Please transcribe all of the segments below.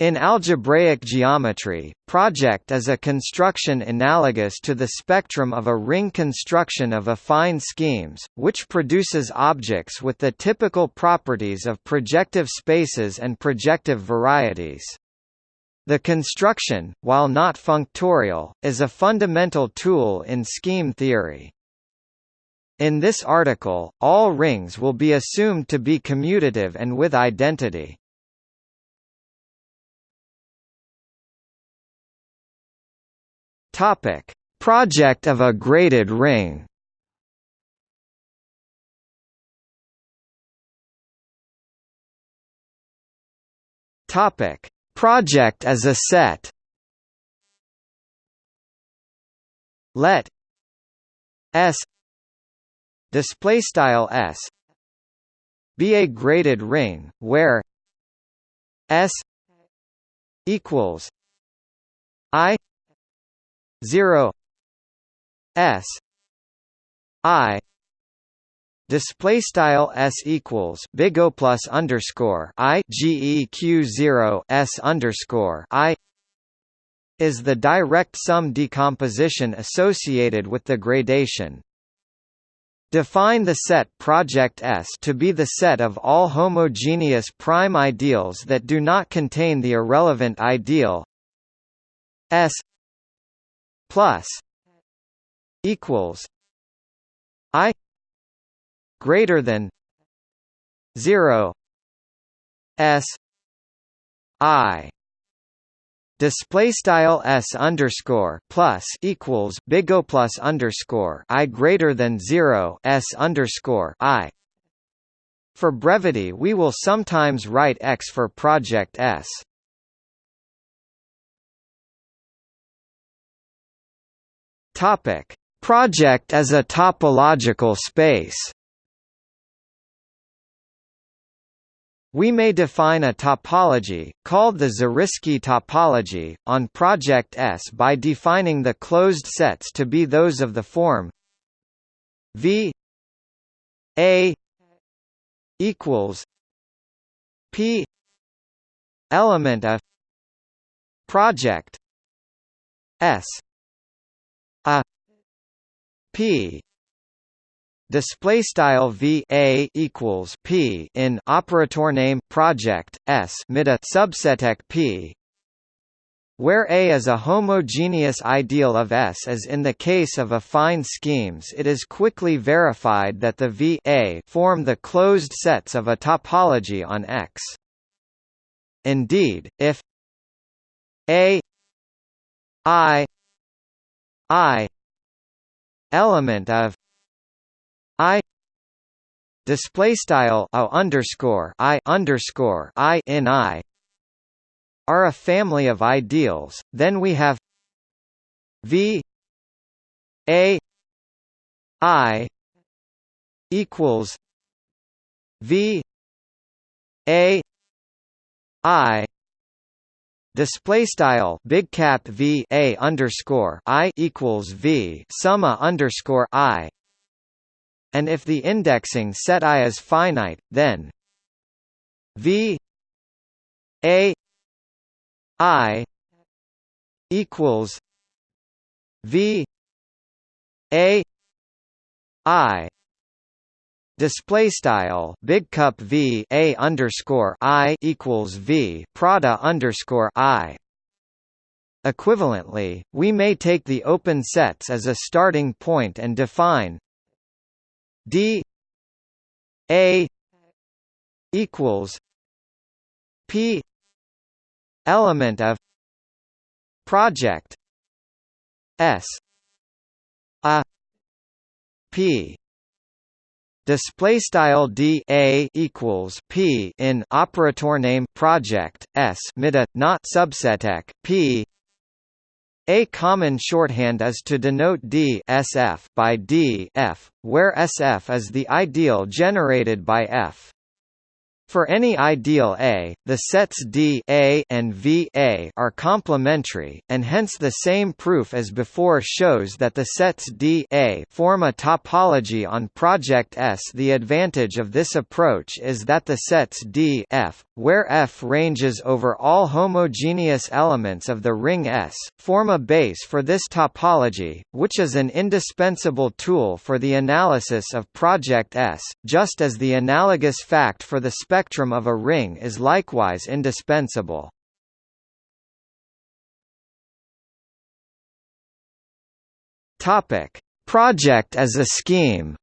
In algebraic geometry, Proj is a construction analogous to the spectrum of a ring construction of affine schemes, which produces objects with the typical properties of projective spaces and projective varieties. The construction, while not functorial, is a fundamental tool in scheme theory. In this article, all rings will be assumed to be commutative and with identity. Topic: Proj of a graded ring. Topic: Proj as a set. Let S display style S be a graded ring where S equals I 0 s i display style s equals big O plus underscore i geq 0 s underscore i is the direct sum decomposition associated with the gradation. Define the set Proj S to be the set of all homogeneous prime ideals that do not contain the irrelevant ideal S plus equals i greater than 0 s i display style s underscore plus equals big O plus underscore i greater than 0 s underscore i. For brevity we will sometimes write x for Proj s Topic: Proj as a topological space. We may define a topology, called the Zariski topology, on Proj S by defining the closed sets to be those of the form V A equals P element of Proj S a p display style v a equals p in operator name Proj s mida subseteq p where A is a homogeneous ideal of S as in the case of affine schemes it is quickly verified that the V A form the closed sets of a topology on X. Indeed, if A I i element of i display style underscore i underscore i in i are a family of ideals. Then we have v a i equals v a i Display style big cap v a underscore i equals v summa underscore i. And if the indexing set i is finite, then v a i equals v a i Display style big cup v a underscore i equals v Prada underscore i. Equivalently, we may take the open sets as a starting point and define d a equals p element of Proj s a p display style d a equals p in operator name Proj s mida not subseteq p a common shorthand is to denote d sf by d f, where sf is the ideal generated by f. For any ideal A, the sets D A and V A are complementary, and hence the same proof as before shows that the sets D A form a topology on Proj S. The advantage of this approach is that the sets D F, where F ranges over all homogeneous elements of the ring S, form a base for this topology, which is an indispensable tool for the analysis of Proj S, just as the analogous fact for the spectrum spectrum of a ring is likewise indispensable. Topic: Proj as a scheme.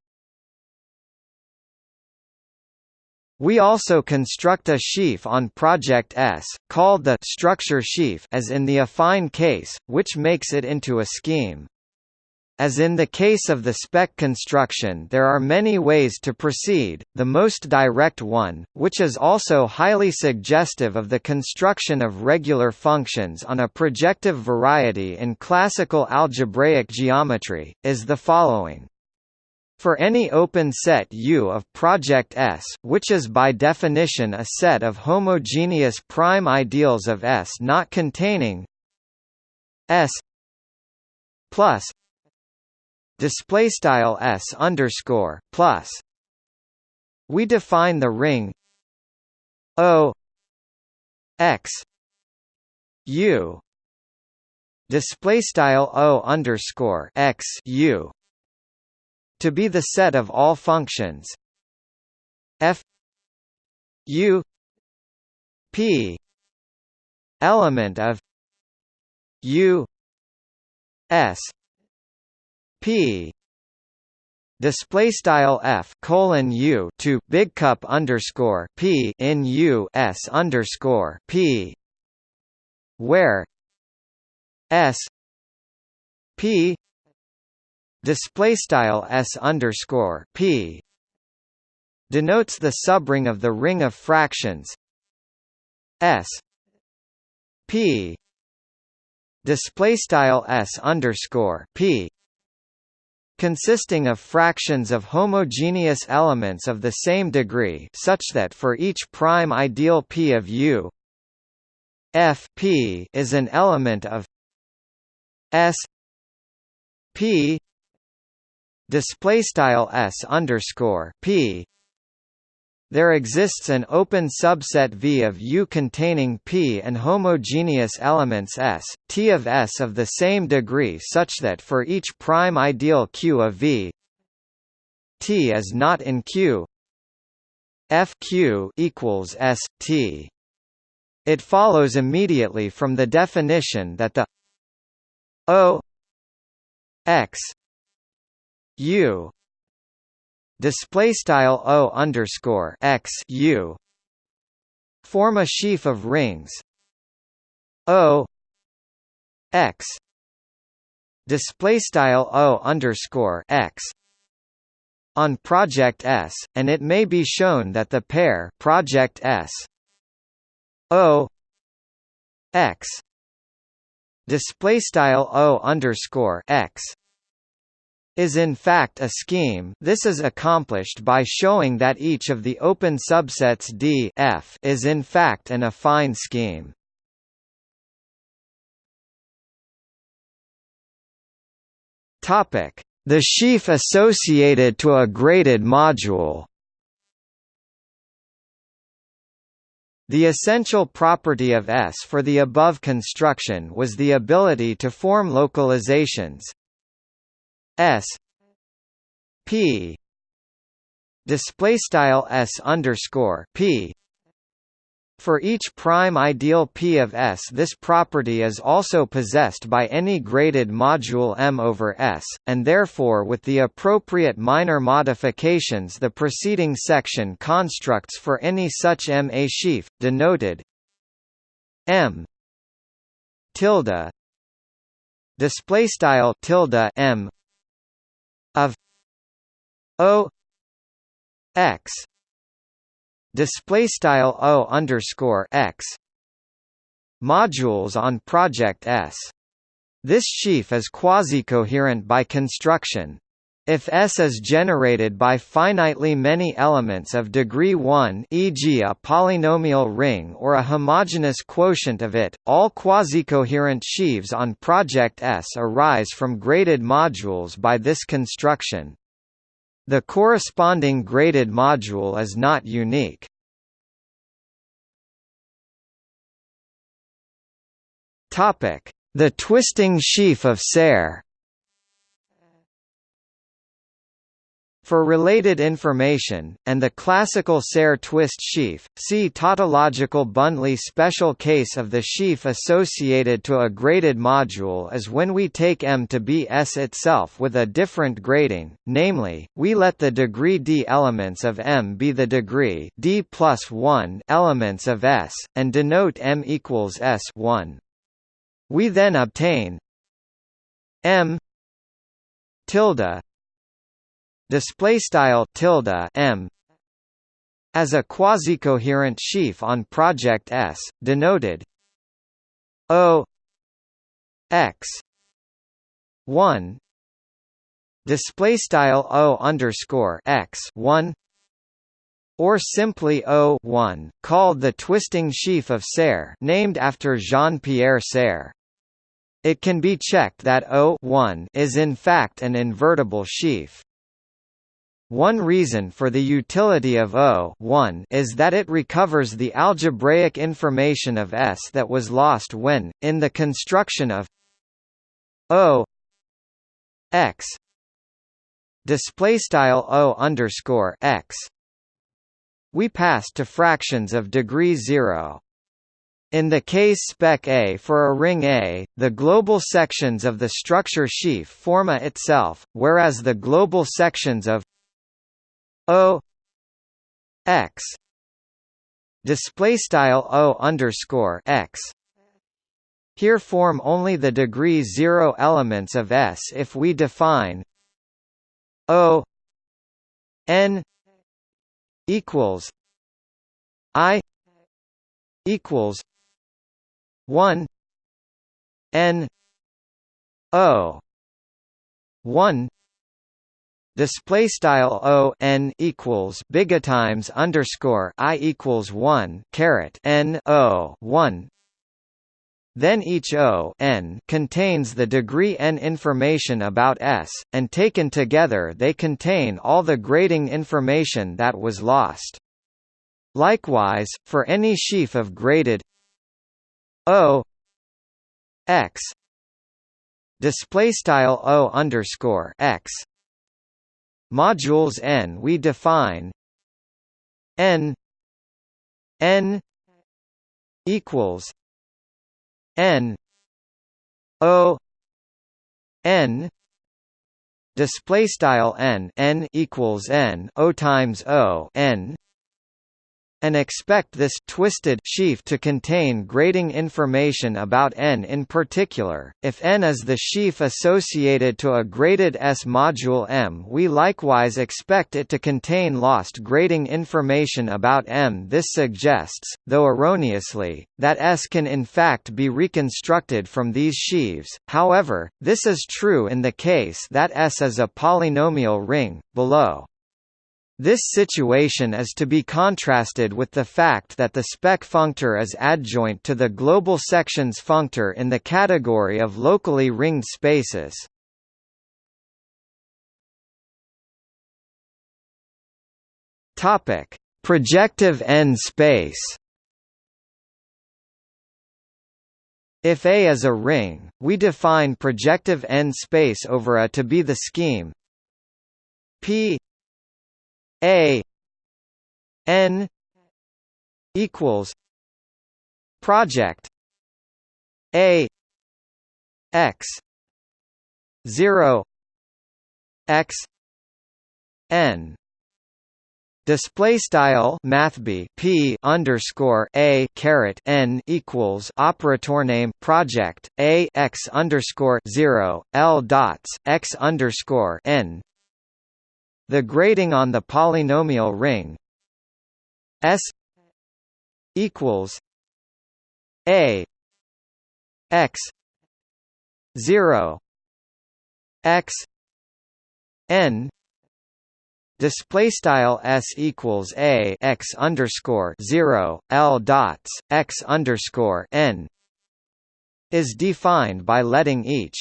We also construct a sheaf on Proj S, called the structure sheaf as in the affine case, which makes it into a scheme. As in the case of the spec construction there are many ways to proceed, the most direct one, which is also highly suggestive of the construction of regular functions on a projective variety in classical algebraic geometry, is the following. For any open set U of Proj S which is by definition a set of homogeneous prime ideals of S not containing S plus display style s underscore plus. We define the ring O x u display style O underscore x u to be the set of all functions f u p element of u s P. Display style f colon u to big cup underscore p in u s underscore p. Where s p display style s underscore p denotes the subring of the ring of fractions. S p display style s underscore p consisting of fractions of homogeneous elements of the same degree such that for each prime ideal P of U F P is an element of S P display style S underscore P there exists an open subset V of U containing P and homogeneous elements S, T of S of the same degree such that for each prime ideal Q of V T is not in Q FQ equals S, T. It follows immediately from the definition that the O X U display style o underscore x u form a sheaf of rings. O x display style o underscore x on Proj S, and it may be shown that the pair Proj S o x display style o underscore x is in fact a scheme. This is accomplished by showing that each of the open subsets D F is in fact an affine scheme. The sheaf associated to a graded module. The essential property of S for the above construction was the ability to form localizations S P display style S underscore P. For each prime ideal P of S this property is also possessed by any graded module M over S, and therefore with the appropriate minor modifications the preceding section constructs for any such M a sheaf, denoted M tilde display style tilde M of O X display style O underscore X modules on Proj S. This sheaf is quasi-coherent by construction. If S is generated by finitely many elements of degree 1 e.g. a polynomial ring or a homogeneous quotient of it, all quasi-coherent sheaves on Proj S arise from graded modules by this construction. The corresponding graded module is not unique. The twisting sheaf of Serre For related information, and the classical Serre twist sheaf, see tautological Bundley special case of the sheaf associated to a graded module is when we take M to be S itself with a different grading, namely, we let the degree d elements of M be the degree d plus 1 elements of S, and denote M equals S 1. We then obtain M tilde display style tilde m as a quasi-coherent sheaf on Proj S, denoted O x one display style O underscore x one or simply O 1, called the twisting sheaf of Serre named after Jean-Pierre Serre. It can be checked that O 1 is in fact an invertible sheaf. One reason for the utility of O is that it recovers the algebraic information of S that was lost when, in the construction of O x display style O underscore x, we pass to fractions of degree zero. In the case spec A for a ring A, the global sections of the structure sheaf form A itself, whereas the global sections of O X display style O underscore X. Here form only the degree zero elements of S if we define O N equals I equals one N O one display style o n equals big times underscore i equals one caret n o one. Then each O n contains the degree n information about S, and taken together they contain all the grading information that was lost. Likewise, for any sheaf of graded O x display style O underscore x modules n we define n n equals n o n display style n n equals n o times o n and expect this twisted sheaf to contain grading information about n in particular. If n is the sheaf associated to a graded S module M, we likewise expect it to contain lost grading information about M. This suggests, though erroneously, that S can in fact be reconstructed from these sheaves. However, this is true in the case that S is a polynomial ring below. This situation is to be contrasted with the fact that the spec functor is adjoint to the global sections functor in the category of locally ringed spaces. Topic: Projective n space. If A is a ring, we define projective n space over A to be the scheme P a N equals Proj A X zero X N. Display style mathb p underscore a caret n equals operator name Proj a x underscore zero l dots x underscore n the grading on the polynomial ring S equals A X zero X n display style s equals a x underscore zero l dots x underscore n is defined by letting each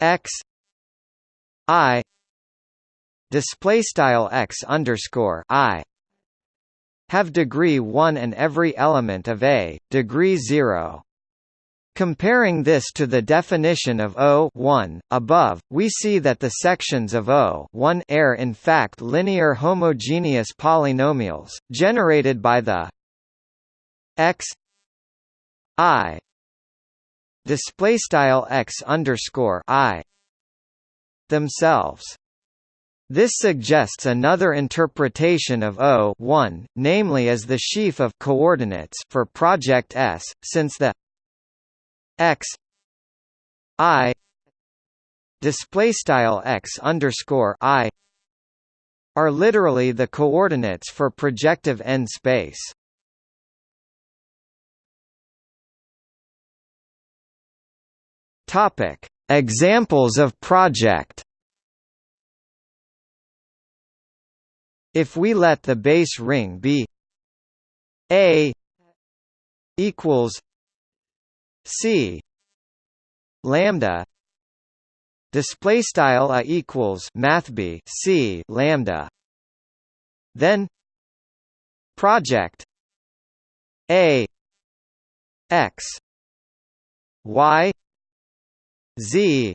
x i display style x underscore i have degree 1 and every element of A, degree 0. Comparing this to the definition of O above, we see that the sections of O are in fact linear homogeneous polynomials, generated by the x i display style x underscore i themselves. This suggests another interpretation of O namely as the sheaf of coordinates for Proj S, since the x i display style x underscore i are literally the coordinates for projective n space. Topic: Examples of Proj. If we let the base ring be A equals C lambda display style a equals math b c lambda then Proj a x y z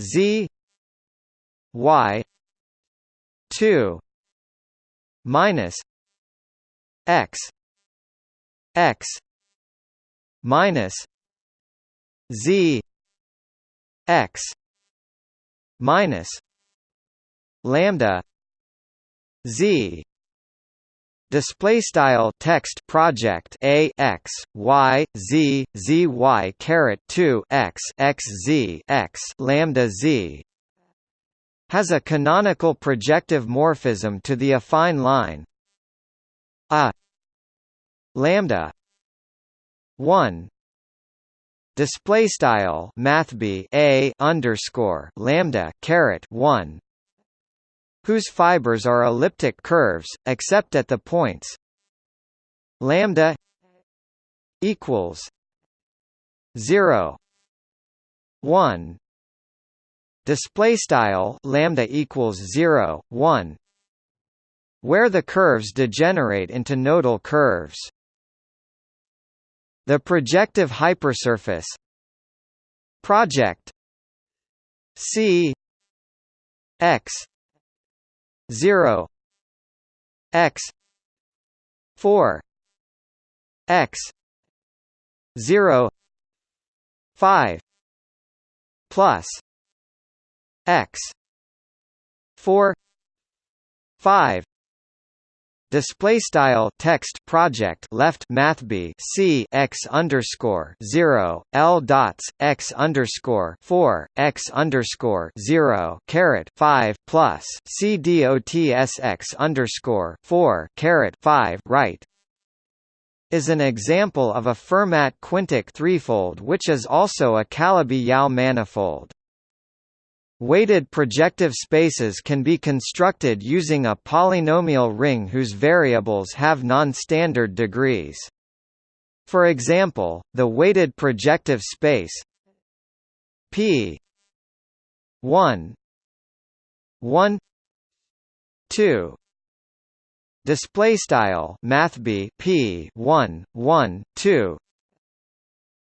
z y 2 minus x x minus z x minus lambda z. Display style text Proj a x y z z y caret 2 x x z x lambda z has a canonical projective morphism to the affine line. A lambda 1 display style mathb a underscore lambda caret 1 whose fibers are elliptic curves except at the points lambda equals 0 1 display style lambda equals 0 1 where the curves degenerate into nodal curves. The projective hypersurface Proj c x 0 x 4 x 0 5 plus x. 4 5 Display style text Proj left math b c x underscore zero l dots x underscore four x underscore zero caret five plus c dots x underscore four caret five right. Is an example of a Fermat quintic threefold which is also a Calabi-Yau manifold. Weighted projective spaces can be constructed using a polynomial ring whose variables have non-standard degrees. For example, the weighted projective space P 1 1 2 display style math p 1 1 2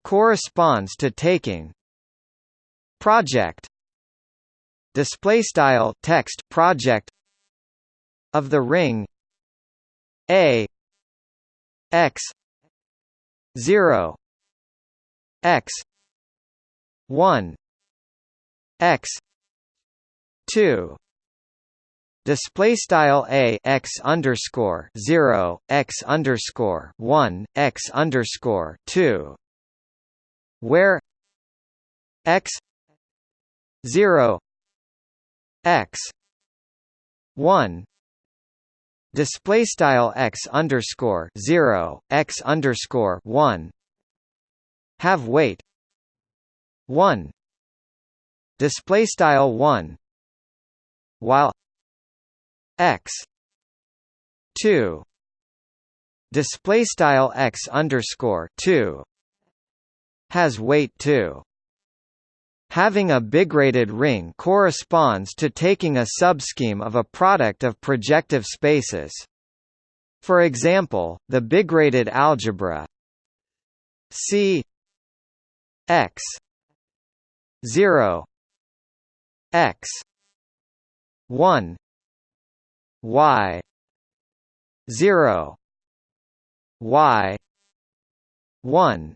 corresponds to taking Proj display style text Proj of the ring a x 0 x 1 x 2 display style a x underscore 0 x underscore 1 x underscore 2 where x 0 x. 1 display style x underscore 0 x underscore 1 have weight. 1 display style 1 while x 2 display style x underscore 2 has weight 2 Having a bigraded ring corresponds to taking a subscheme of a product of projective spaces. For example, the bigraded algebra C x 0 x 1 y 0 y 1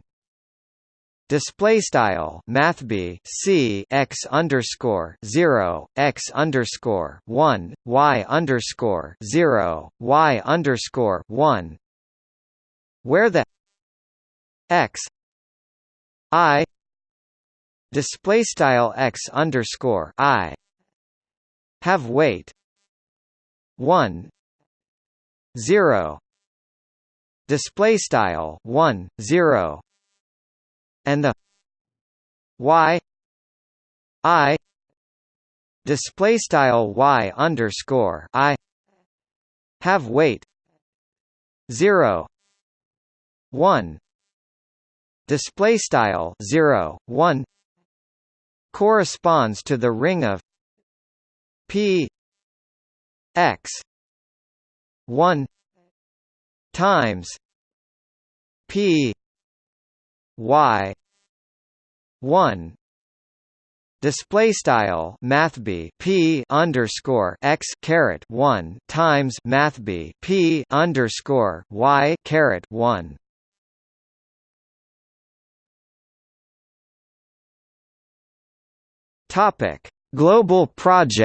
display style math c x underscore 0 x underscore 1 y underscore 0 y underscore 1 where the x i display style x underscore i have weight 1 0 display style 1 0 and the y i display style y underscore i have weight 0 1 display style 0 1 corresponds to the ring of p x 1 times p y. 1 display style mathb p underscore x caret 1 times mathb p underscore y caret 1 topic. Global Proj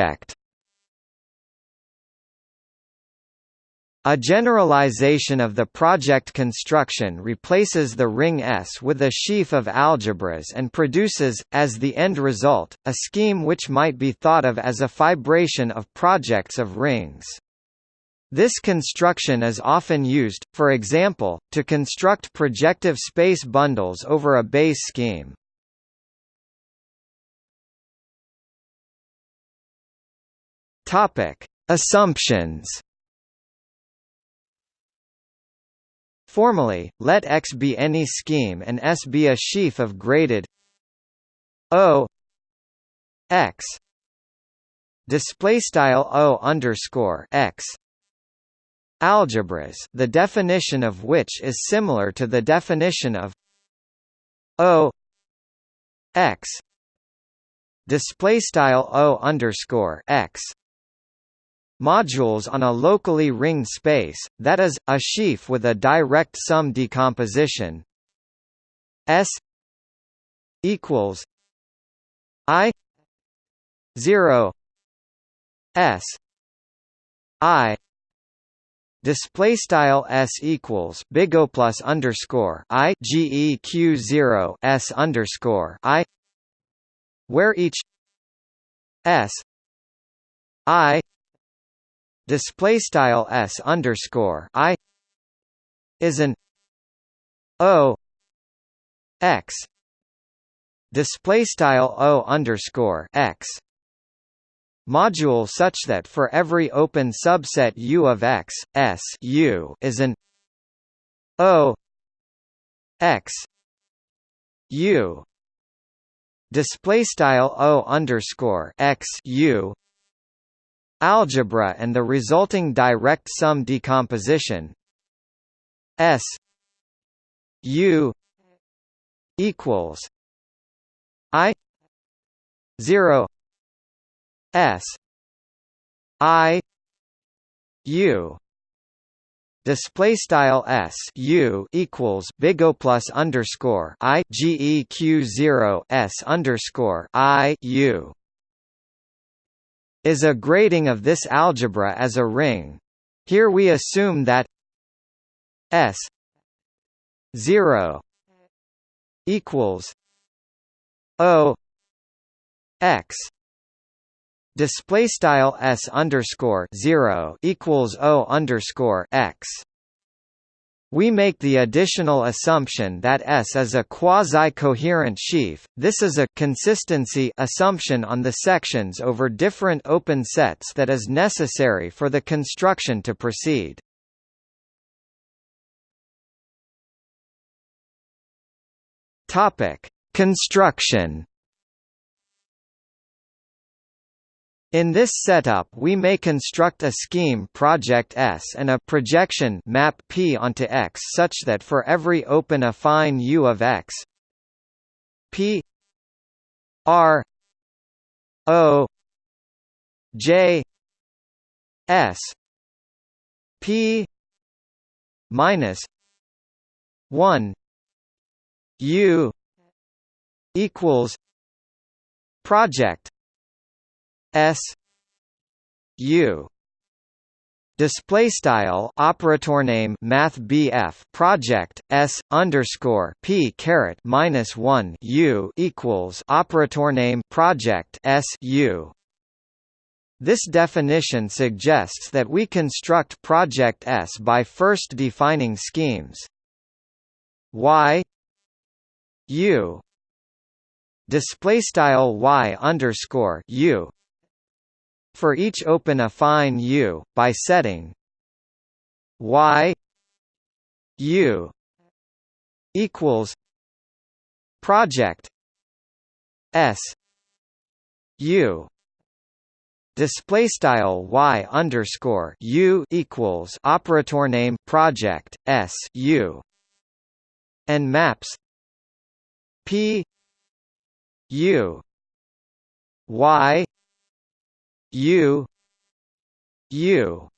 A generalization of the Proj construction replaces the ring S with a sheaf of algebras and produces, as the end result, a scheme which might be thought of as a fibration of Projs of rings. This construction is often used, for example, to construct projective space bundles over a base scheme. Assumptions Formally, let X be any scheme and S be a sheaf of graded O X. O underscore X. Algebras the definition of which is similar to the definition of O X. O underscore X modules on a locally ringed space, that is, a sheaf with a direct sum decomposition. S equals I zero S I display style s equals big O plus underscore i geq zero s underscore i where each s i display style s underscore i is an o x display style o underscore x module such that for every open subset U of X, S U is an O X U display style O underscore X U algebra and the resulting direct sum decomposition S U equals I zero S I U. Display style s u equals big O plus underscore i geq zero s underscore i u is a grading of this algebra as a ring. Here we assume that S 0 equals O X display style S underscore 0 equals O underscore X We make the additional assumption that S is a quasi-coherent sheaf. This is a consistency assumption on the sections over different open sets that is necessary for the construction to proceed. Topic: Construction In this setup we may construct a scheme Proj S and a projection map P onto X such that for every open affine U of X P R O J S P minus one U equals Proj S U display style operator name math BF Proj S underscore P caret minus 1 U equals operator name Proj S U. This definition suggests that we construct Proj S by first defining schemes. Y U display style Y underscore U for each open affine U, by setting y U equals Proj S U display style y underscore u equals operator name Proj s u and maps p u y U. U.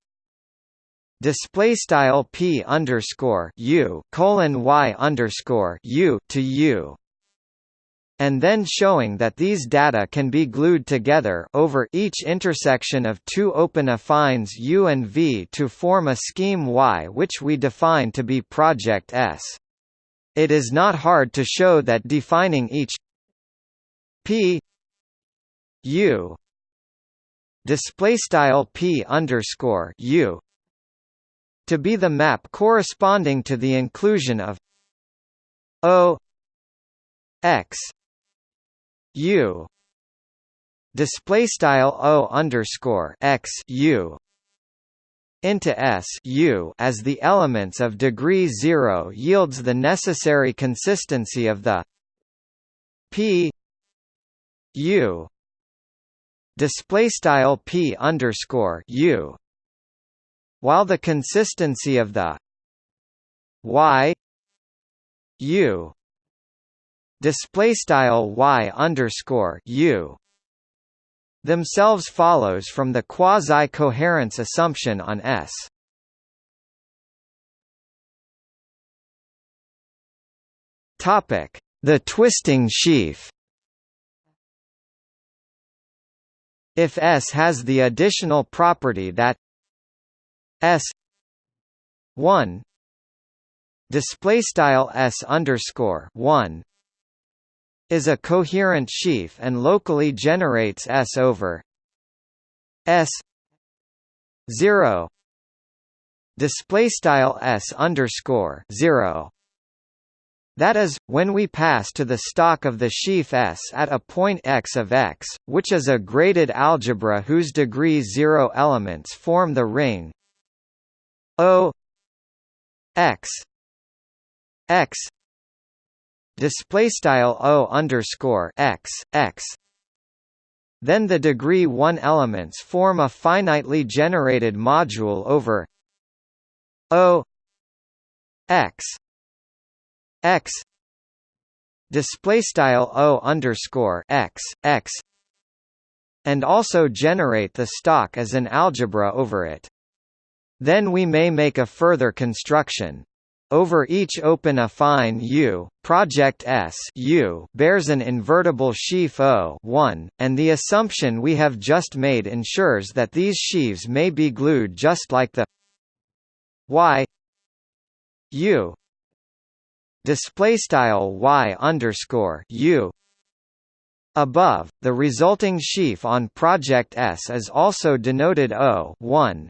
Display style P underscore U colon Y underscore U to U. And then showing that these data can be glued together over each intersection of two open affines U and V to form a scheme Y which we define to be Proj S. It is not hard to show that defining each P U display style p underscore u to be the map corresponding to the inclusion of o x u. Display style o underscore x u into S U as the elements of degree 0 yields the necessary consistency of the P U display style p underscore u while the consistency of the y u display style y underscore u themselves follows from the quasi-coherence assumption on S. Topic: The twisting sheaf. If S has the additional property that S one display style S underscore one is a coherent sheaf and locally generates S over S zero display style S underscore zero that is, when we pass to the stalk of the sheaf S at a point x of X, which is a graded algebra whose degree zero elements form the ring O X X display style O underscore X X. Then the degree 1 elements form a finitely generated module over O X x display style o underscore x x and also generate the stalk as an algebra over it. Then we may make a further construction. Over each open affine U, Proj S U bears an invertible sheaf O 1, and the assumption we have just made ensures that these sheaves may be glued just like the Y U display style y underscore u Above, the resulting sheaf on Proj S is also denoted O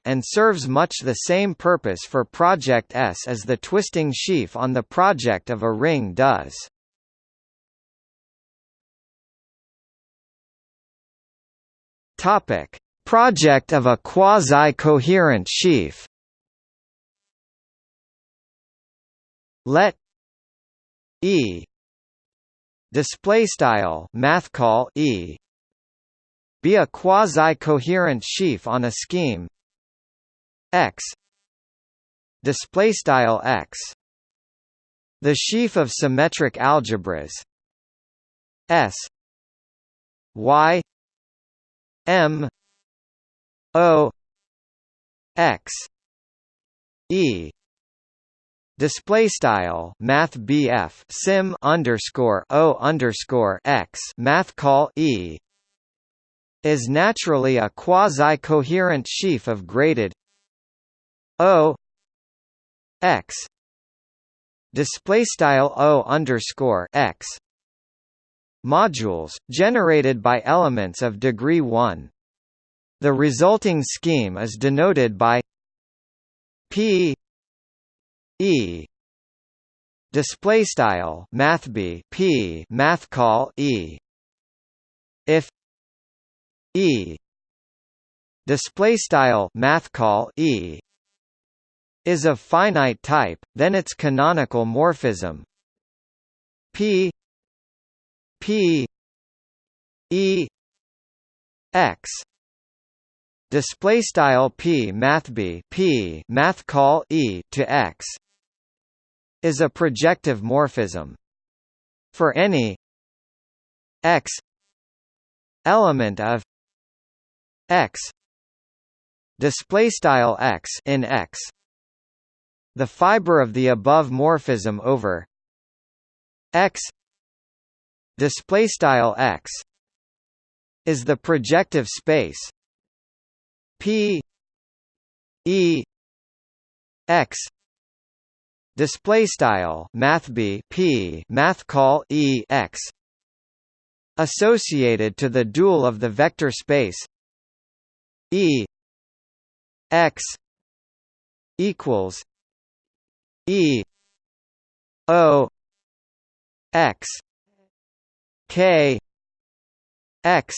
and serves much the same purpose for Proj S as the twisting sheaf on the Proj of a ring does. Topic: Proj of a quasi-coherent sheaf. Let E. Display style math call E. Be a quasi-coherent sheaf on a scheme. X. Display style X. The sheaf of symmetric algebras. S. Y. M. O. X. E Display style Math BF Sim underscore O underscore X Math call E is naturally a quasi-coherent sheaf of graded O X display style O underscore X modules, generated by elements of degree 1. The resulting scheme is denoted by P E. Display style math b p math call e. If e. Display style math call e. Is of finite type then its canonical morphism. P. P. E. X. Display style P math B P math call E to X is a projective morphism for any X element of X display style X in X. The fiber of the above morphism over X display style x is the projective space p e x display style math b p math call e x associated to the dual of the vector space e x equals e o x K X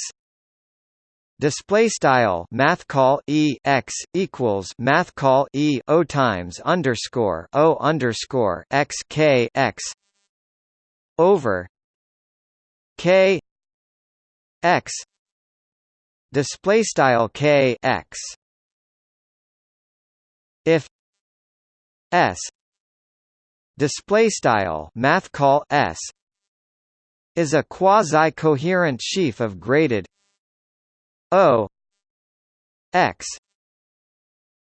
display style math call e x equals math call e o times underscore o underscore x k x over k x display style k x if s display style math call s is a quasi-coherent sheaf of graded O X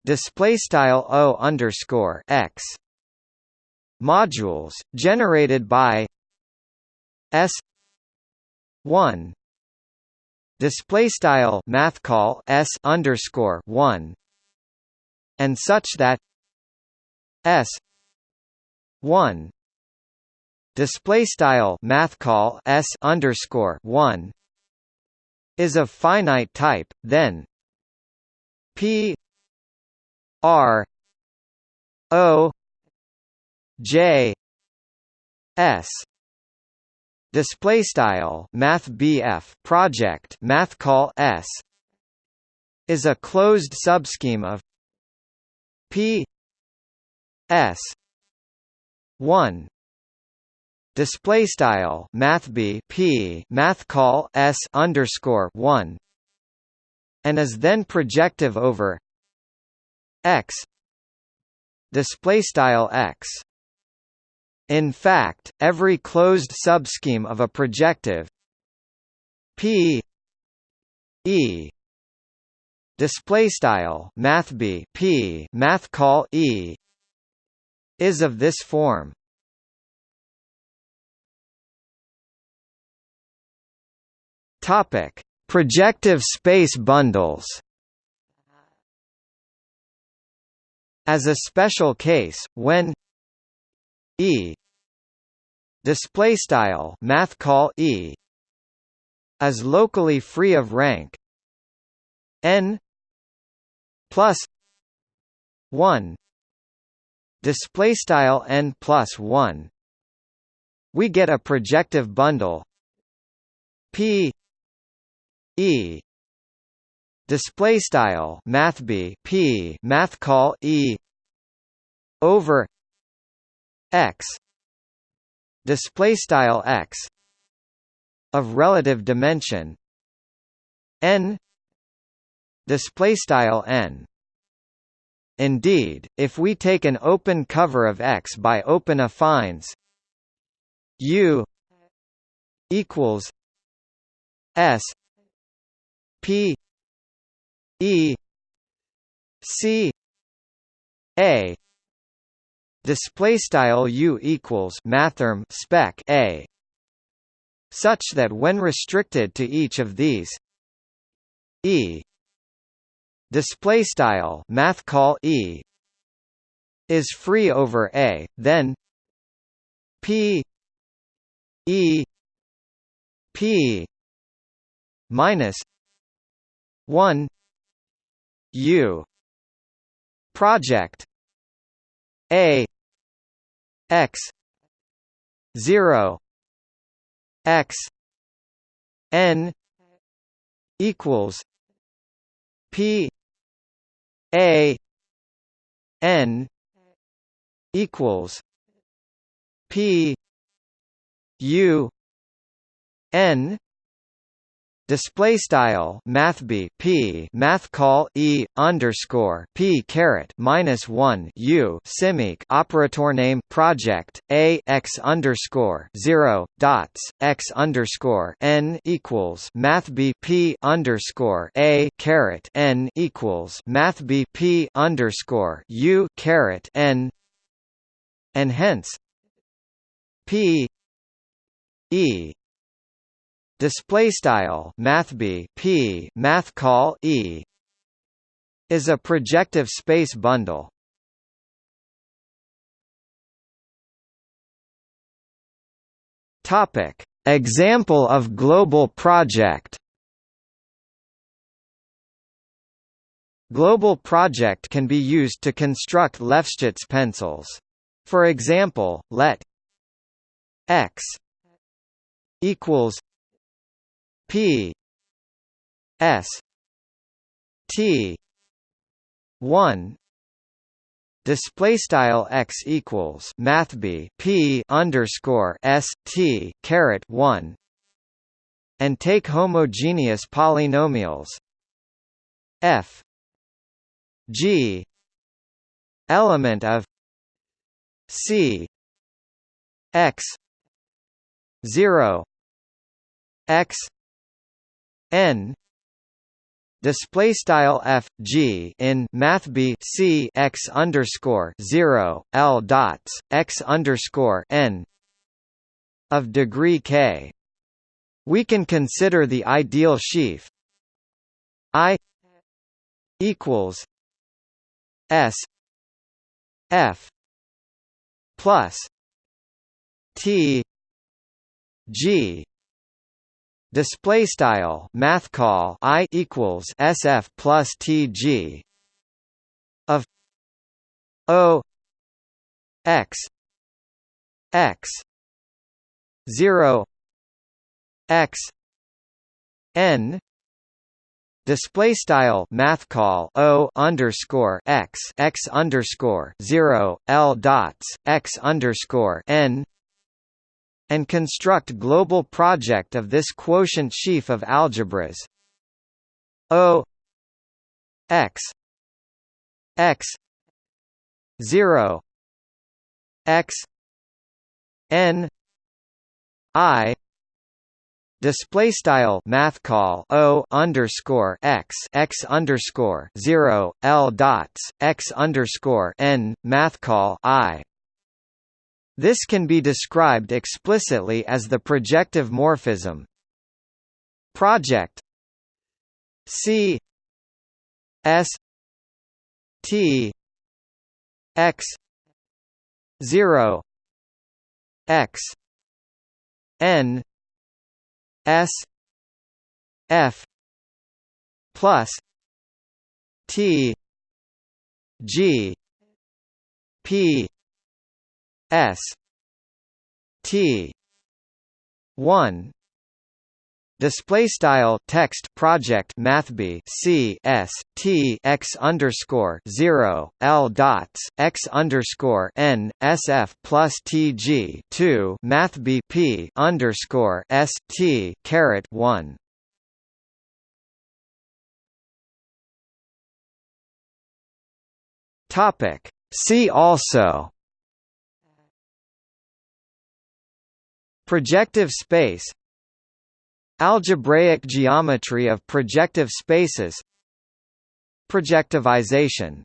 display style O underscore X modules generated by S one display style math call S underscore one and such that S one display style math call s underscore one is of finite type, then p r o j s. Display style math Proj math call s is a closed subscheme of p s 1 display style math b p math call s underscore one and is then projective over x display style x. In fact every closed subscheme of a projective p e display style math b p math call e is of this form Topic: Projective space bundles. As a special case, when E display style math call E is locally free of rank n plus 1 display style n plus 1 we get a projective bundle p e. Display style math b p math call e. Over x. Display style x. Of relative dimension. N. Display style n. Indeed, if we take an open cover of X by open affines U equals S P E C A. Display style U equals mathrm spec A. Such that when restricted to each of these E. Display style math call E. Is free over A then P E P minus 1 U. Proj. A. X. Zero. X. N. Equals. P. A. N. Equals. P. U. N Display style math b p math call e underscore p caret minus one u simic operator name Proj a x underscore zero dots x underscore n equals math b p underscore a caret n equals math b p underscore u caret n and hence p e display style math b p math call e is a projective space bundle. Topic. Example of global Proj. Global Proj can be used to construct Lefschetz pencils. For example, let x equals P S T one display style x equals math b p underscore s t caret one and take homogeneous polynomials f g element of c x 0 x n. Display style f g in math b c x underscore 0 l dots x underscore n of degree k. We can consider the ideal sheaf i equals s f plus t g display style math call i equals sf plus tg of o x x 0 x n display style math call o underscore x x underscore 0 l dots x underscore n and construct global Proj of this quotient sheaf of algebras. O x x 0 x n i display style math call o underscore x x underscore 0 l dots x underscore n math call i this can be described explicitly as the projective morphism. Proj C S T X zero X N S F plus T G P S T one Display style text Proj mathb c s t x underscore zero l dots x underscore n plus tg two mathb p underscore s t caret one. Topic. See also. Projective space Algebraic geometry of projective spaces Projectivization